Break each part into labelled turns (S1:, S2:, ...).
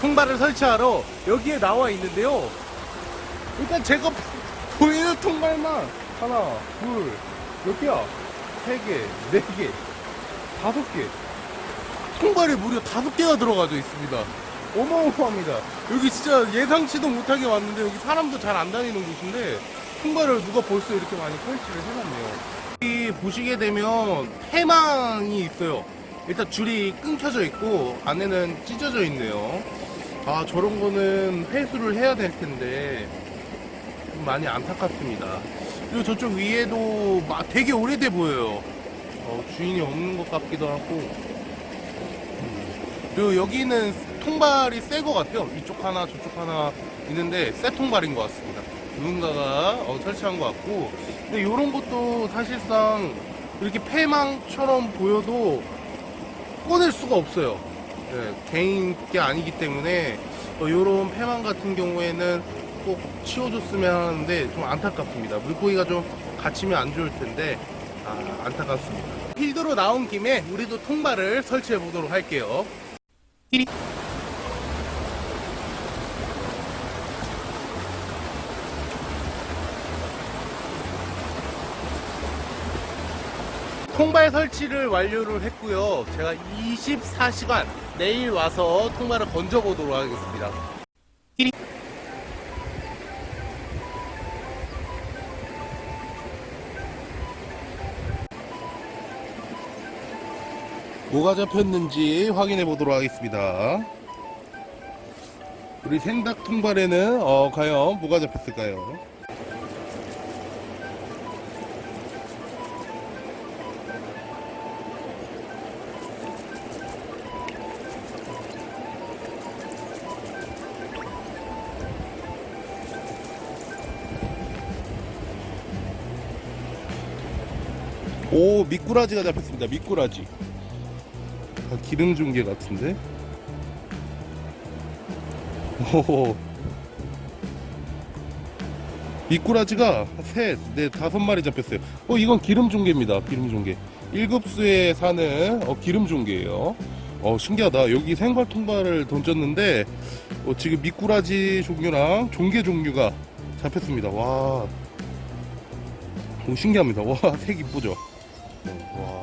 S1: 통발을 설치하러 여기에 나와 있는데요. 일단 제가 보이는 통발만 하나, 둘, 몇 개야? 세 개, 네 개, 다섯 개. 통발이 무려 다섯 개가 들어가져 있습니다. 어마어마합니다. 여기 진짜 예상치도 못하게 왔는데 여기 사람도 잘 안 다니는 곳인데 통발을 누가 벌써 이렇게 많이 설치를 해놨네요. 여기 보시게 되면 해망이 있어요. 일단 줄이 끊겨져 있고 안에는 찢어져 있네요. 아 저런 거는 회수를 해야 될 텐데 좀 많이 안타깝습니다. 그리고 저쪽 위에도 막 되게 오래돼 보여요. 어, 주인이 없는 것 같기도 하고 그리고 여기는 통발이 새 것 같아요. 이쪽 하나, 저쪽 하나 있는데 새 통발인 것 같습니다. 누군가가 어, 설치한 것 같고, 근데 이런 것도 사실상 이렇게 폐망처럼 보여도 꺼낼 수가 없어요. 네, 개인 게 아니기 때문에 이런 폐망 같은 경우에는 꼭 치워줬으면 하는데 좀 안타깝습니다. 물고기가 좀 갇히면 안 좋을 텐데 아, 안타깝습니다. 필드로 나온 김에 우리도 통발을 설치해 보도록 할게요. 띠리. 통발 설치를 완료를 했고요. 제가 24시간 내일 와서 통발을 건져 보도록 하겠습니다. 뭐가 잡혔는지 확인해 보도록 하겠습니다. 우리 생닭 통발에는 어, 과연 뭐가 잡혔을까요? 오 미꾸라지가 잡혔습니다. 미꾸라지. 아, 기름 중계 같은데? 오. 미꾸라지가 셋, 넷, 다섯 마리 잡혔어요. 어, 이건 기름 중계입니다. 기름 중계. 1급수에 사는 어, 기름 중계예요. 어, 신기하다. 여기 생발 통발을 던졌는데 어, 지금 미꾸라지 종류랑 종개 종류가 잡혔습니다. 와. 오, 신기합니다. 와, 색 이쁘죠? 네, 와.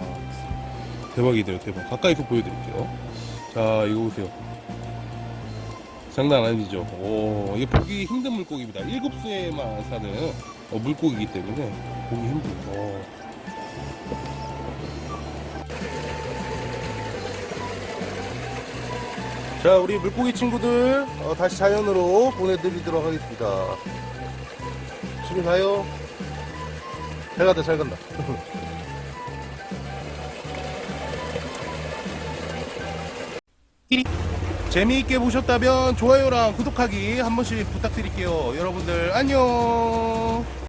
S1: 대박이네요, 대박. 가까이서 보여드릴게요. 자, 이거 보세요. 장난 아니죠? 오, 이게 보기 힘든 물고기입니다. 1급수에만 사는 어, 물고기이기 때문에 보기 힘들죠. 어. 자, 우리 물고기 친구들 어, 다시 자연으로 보내드리도록 하겠습니다. 집에 가요. 잘 간다, 잘 간다. 재미있게 보셨다면 좋아요랑 구독하기 한 번씩 부탁드릴게요. 여러분들 안녕.